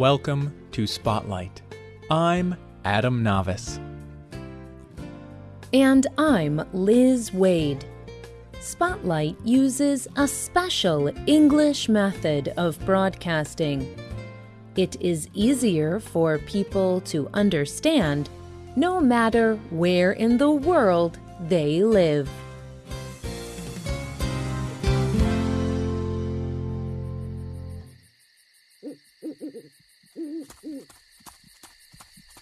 Welcome to Spotlight. I'm Adam Navis. And I'm Liz Waid. Spotlight uses a special English method of broadcasting. It is easier for people to understand no matter where in the world they live.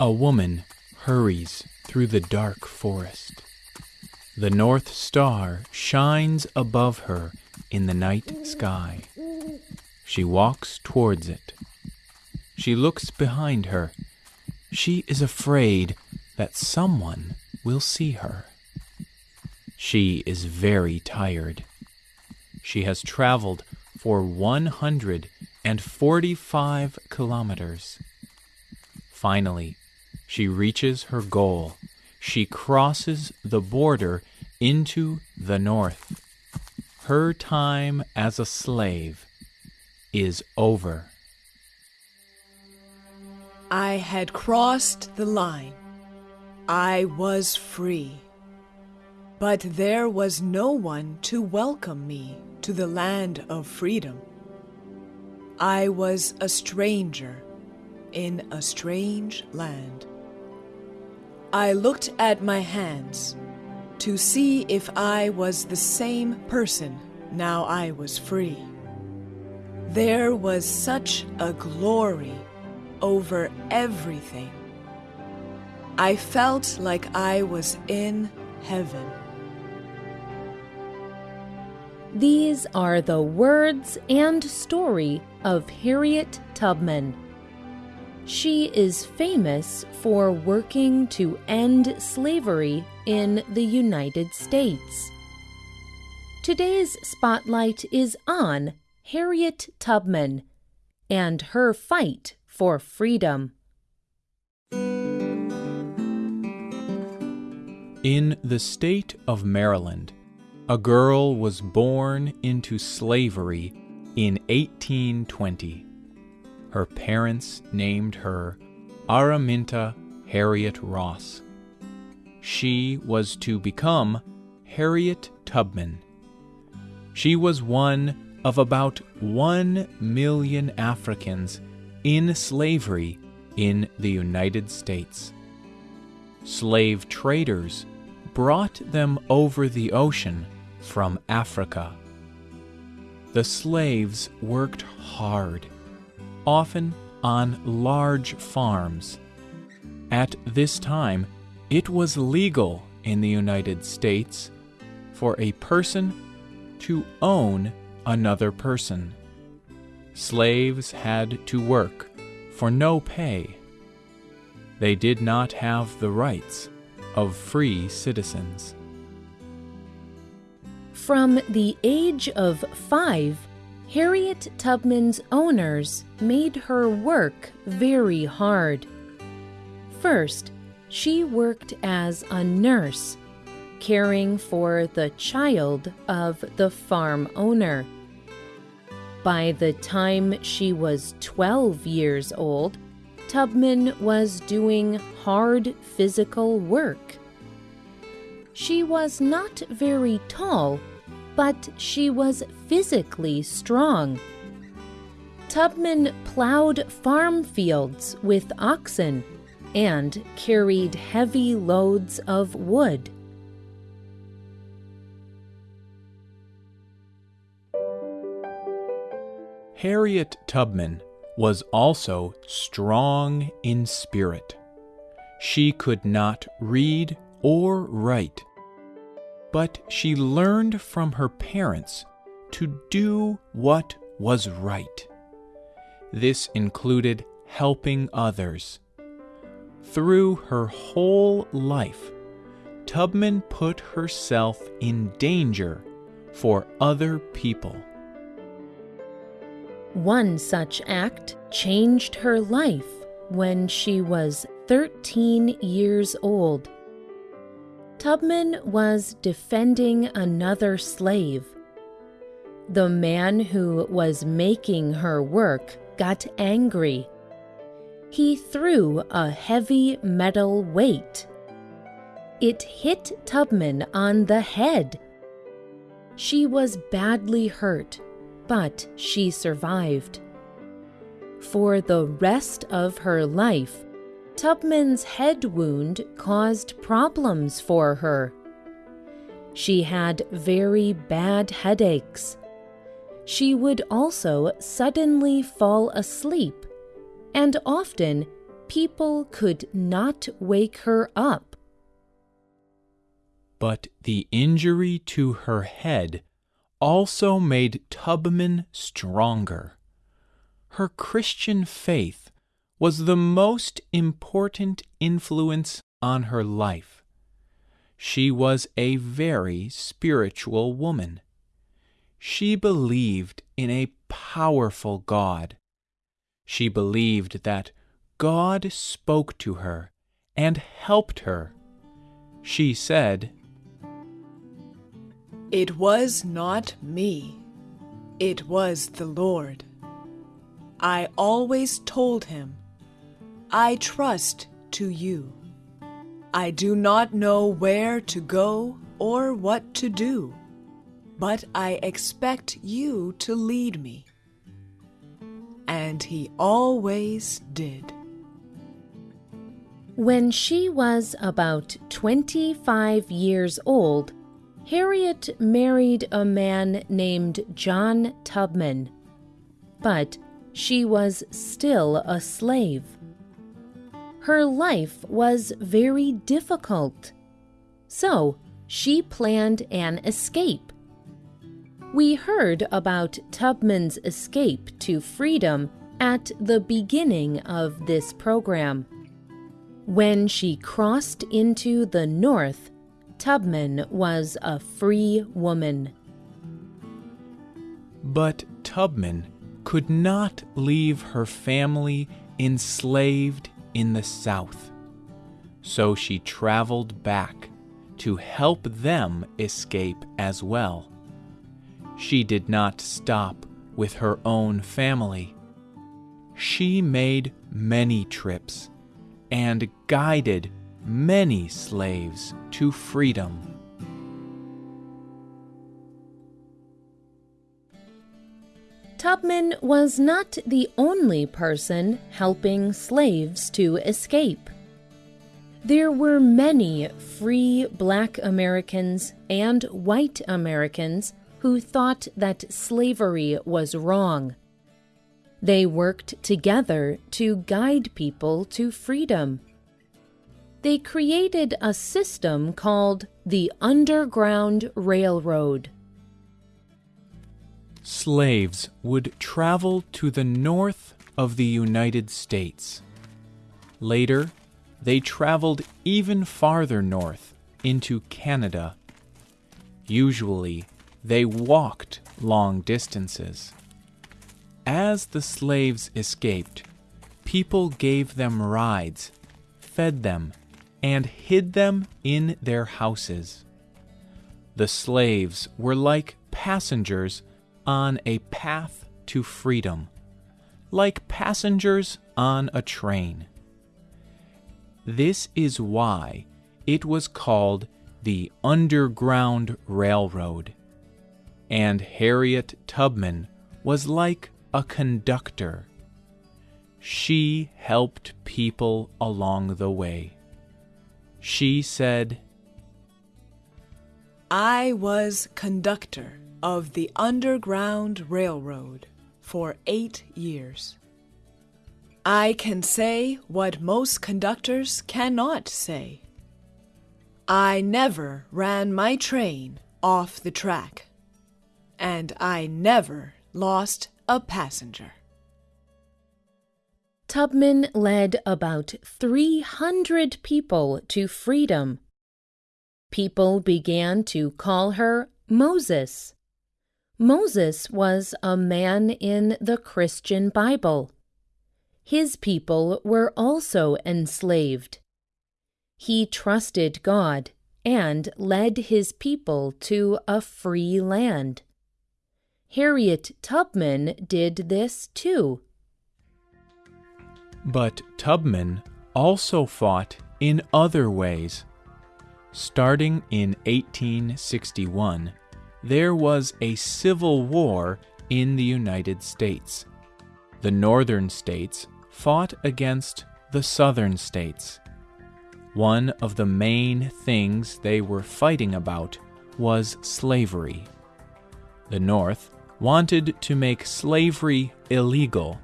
A woman hurries through the dark forest. The North Star shines above her in the night sky. She walks towards it. She looks behind her. She is afraid that someone will see her. She is very tired. She has traveled for 145 kilometers. Finally, she reaches her goal. She crosses the border into the north. Her time as a slave is over. I had crossed the line. I was free. But there was no one to welcome me to the land of freedom. I was a stranger in a strange land. I looked at my hands to see if I was the same person now I was free. There was such a glory over everything. I felt like I was in heaven. These are the words and story of Harriet Tubman. She is famous for working to end slavery in the United States. Today's spotlight is on Harriet Tubman and her fight for freedom. In the state of Maryland, a girl was born into slavery in 1820. Her parents named her Araminta Harriet Ross. She was to become Harriet Tubman. She was one of about one million Africans in slavery in the United States. Slave traders brought them over the ocean from Africa. The slaves worked hard often on large farms. At this time, it was legal in the United States for a person to own another person. Slaves had to work for no pay. They did not have the rights of free citizens. From the age of five, Harriet Tubman's owners made her work very hard. First, she worked as a nurse, caring for the child of the farm owner. By the time she was 12 years old, Tubman was doing hard physical work. She was not very tall but she was physically strong. Tubman plowed farm fields with oxen and carried heavy loads of wood. Harriet Tubman was also strong in spirit. She could not read or write, but she learned from her parents to do what was right. This included helping others. Through her whole life, Tubman put herself in danger for other people. One such act changed her life when she was 13 years old. Tubman was defending another slave. The man who was making her work got angry. he threw a heavy metal weight. It hit Tubman on the head. She was badly hurt, but she survived. For the rest of her life, Tubman's head wound caused problems for her. She had very bad headaches. She would also suddenly fall asleep, and often people could not wake her up. But the injury to her head also made Tubman stronger. Her Christian faith was the most important influence on her life. She was a very spiritual woman. She believed in a powerful God. She believed that God spoke to her and helped her. She said, It was not me, it was the Lord. I always told him, I trust to you. I do not know where to go or what to do, but I expect you to lead me. And he always did. When she was about 25 years old, Harriet married a man named John Tubman. But she was still a slave. Her life was very difficult. So she planned an escape. We heard about Tubman's escape to freedom at the beginning of this program. When she crossed into the North, Tubman was a free woman. But Tubman could not leave her family enslaved in the South. So she traveled back to help them escape as well. She did not stop with her own family. She made many trips and guided many slaves to freedom. Tubman was not the only person helping slaves to escape. There were many free black Americans and white Americans who thought that slavery was wrong. They worked together to guide people to freedom. They created a system called the Underground Railroad slaves would travel to the north of the United States. Later, they traveled even farther north into Canada. Usually, they walked long distances. As the slaves escaped, people gave them rides, fed them, and hid them in their houses. The slaves were like passengers on a path to freedom, like passengers on a train. This is why it was called the Underground Railroad. And Harriet Tubman was like a conductor. She helped people along the way. She said, I was conductor of the Underground Railroad for eight years. I can say what most conductors cannot say. I never ran my train off the track, and I never lost a passenger. Tubman led about 300 people to freedom. People began to call her Moses. Moses was a man in the Christian Bible. His people were also enslaved. He trusted God and led his people to a free land. Harriet Tubman did this too. But Tubman also fought in other ways. Starting in 1861, there was a civil war in the United States. The northern states fought against the southern states. One of the main things they were fighting about was slavery. The North wanted to make slavery illegal.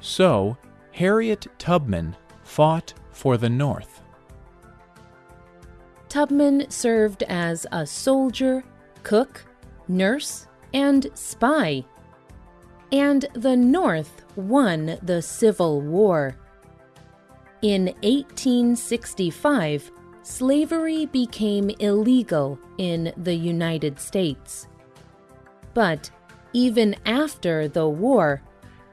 So, Harriet Tubman fought for the North. Tubman served as a soldier, cook, nurse, and spy. And the North won the Civil War. In 1865, slavery became illegal in the United States. But even after the war,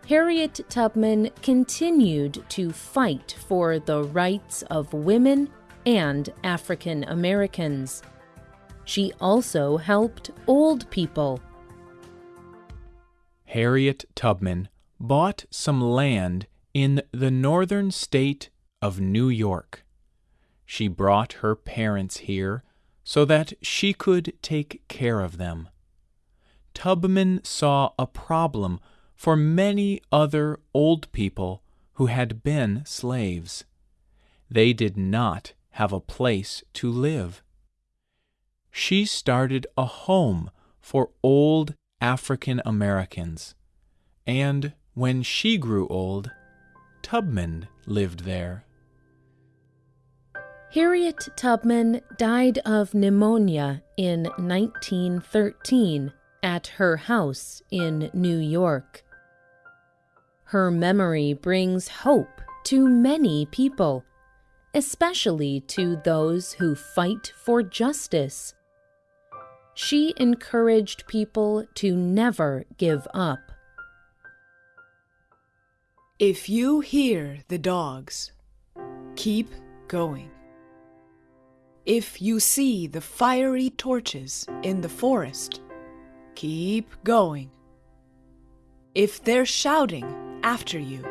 Harriet Tubman continued to fight for the rights of women and African Americans. She also helped old people. Harriet Tubman bought some land in the northern state of New York. She brought her parents here so that she could take care of them. Tubman saw a problem for many other old people who had been slaves. They did not have a place to live. She started a home for old African Americans, and when she grew old, Tubman lived there. Harriet Tubman died of pneumonia in 1913 at her house in New York. Her memory brings hope to many people, especially to those who fight for justice. She encouraged people to never give up. If you hear the dogs, keep going. If you see the fiery torches in the forest, keep going. If they're shouting after you,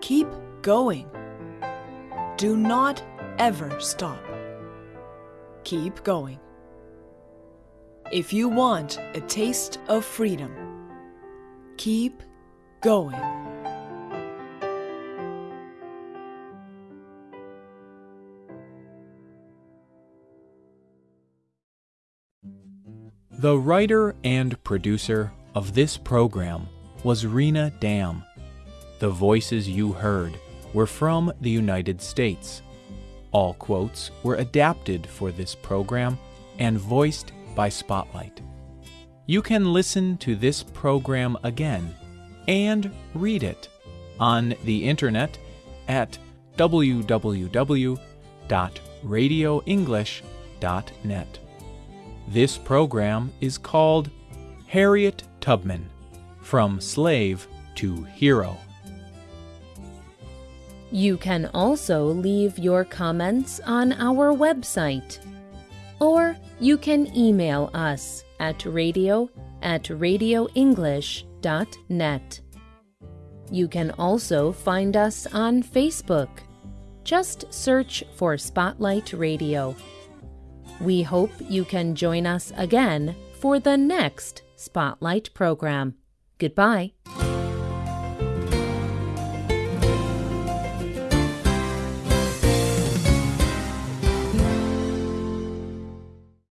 keep going. Do not ever stop. Keep going. If you want a taste of freedom, keep going. The writer and producer of this program was Rena Dam. The voices you heard were from the United States. All quotes were adapted for this program and voiced by Spotlight. You can listen to this program again and read it on the internet at www.radioenglish.net. This program is called Harriet Tubman From Slave to Hero. You can also leave your comments on our website. Or you can email us at radio at radioenglish.net. You can also find us on Facebook. Just search for Spotlight Radio. We hope you can join us again for the next Spotlight program. Goodbye.